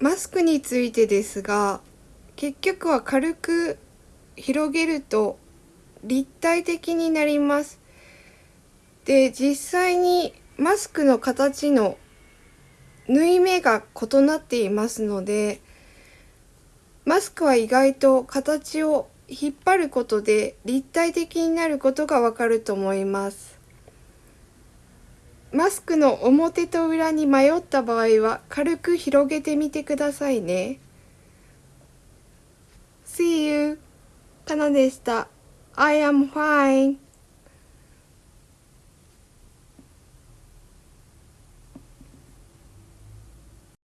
マスクについてですが結局は軽く広げると立体的になります。で実際にマスクの形の縫い目が異なっていますのでマスクは意外と形を引っ張ることで立体的になることがわかると思います。マスクの表と裏に迷った場合は軽く広げてみてくださいね。See you! かなでした。I am fine.